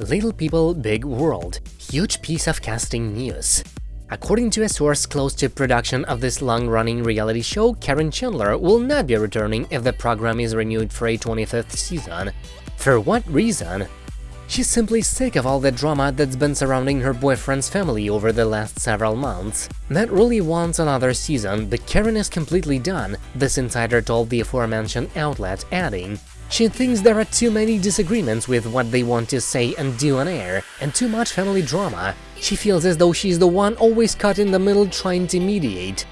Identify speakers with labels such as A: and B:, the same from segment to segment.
A: Little People Big World – Huge piece of casting news. According to a source close to production of this long-running reality show, Karen Chandler will not be returning if the program is renewed for a 25th season. For what reason? She's simply sick of all the drama that's been surrounding her boyfriend's family over the last several months. Matt really wants another season, but Karen is completely done, this insider told the aforementioned outlet, adding, she thinks there are too many disagreements with what they want to say and do on air, and too much family drama. She feels as though she's the one always caught in the middle trying to mediate.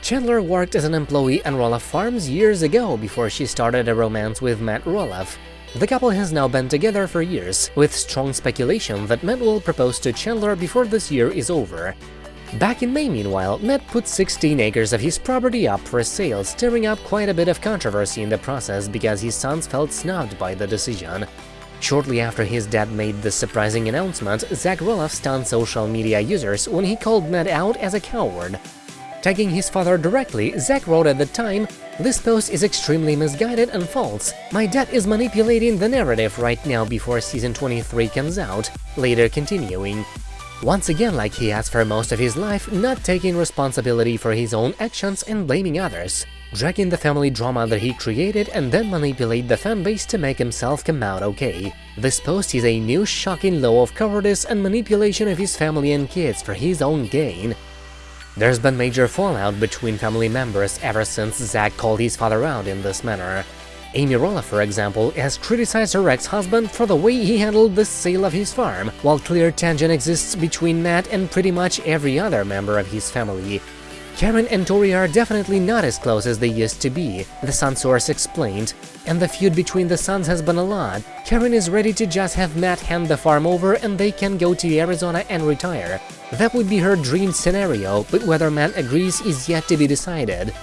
A: Chandler worked as an employee at Roloff Farms years ago before she started a romance with Matt Roloff. The couple has now been together for years, with strong speculation that Matt will propose to Chandler before this year is over. Back in May, meanwhile, Matt put 16 acres of his property up for sale, stirring up quite a bit of controversy in the process because his sons felt snubbed by the decision. Shortly after his dad made the surprising announcement, Zach Roloff stunned social media users when he called Matt out as a coward. Tagging his father directly, Zach wrote at the time, This post is extremely misguided and false. My dad is manipulating the narrative right now before season 23 comes out, later continuing, once again like he has for most of his life, not taking responsibility for his own actions and blaming others, dragging the family drama that he created and then manipulate the fanbase to make himself come out okay. This post is a new shocking law of cowardice and manipulation of his family and kids for his own gain. There's been major fallout between family members ever since Zach called his father out in this manner. Amy Roloff, for example, has criticized her ex-husband for the way he handled the sale of his farm, while clear tension exists between Matt and pretty much every other member of his family. Karen and Tori are definitely not as close as they used to be, the Sun source explained, and the feud between the sons has been a lot. Karen is ready to just have Matt hand the farm over and they can go to Arizona and retire. That would be her dream scenario, but whether Matt agrees is yet to be decided.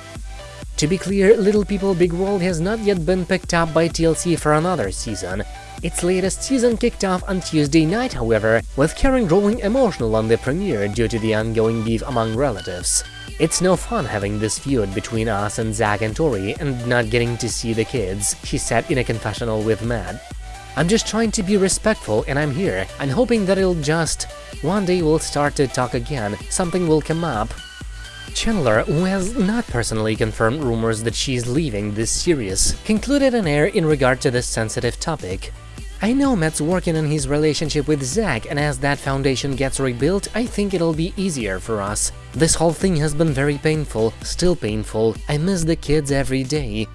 A: To be clear, Little People Big World has not yet been picked up by TLC for another season. Its latest season kicked off on Tuesday night, however, with Karen growing emotional on the premiere due to the ongoing beef among relatives. It's no fun having this feud between us and Zach and Tori and not getting to see the kids, she said in a confessional with Matt. I'm just trying to be respectful and I'm here, I'm hoping that it'll just… One day we'll start to talk again, something will come up, Chandler, who has not personally confirmed rumors that she's leaving this series, concluded an air in regard to this sensitive topic. I know Matt's working on his relationship with Zach, and as that foundation gets rebuilt, I think it'll be easier for us. This whole thing has been very painful, still painful, I miss the kids every day.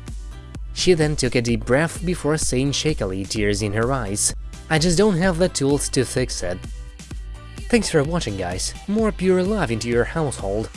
A: She then took a deep breath before saying shakily, tears in her eyes, I just don't have the tools to fix it. Thanks for watching guys, more pure love into your household.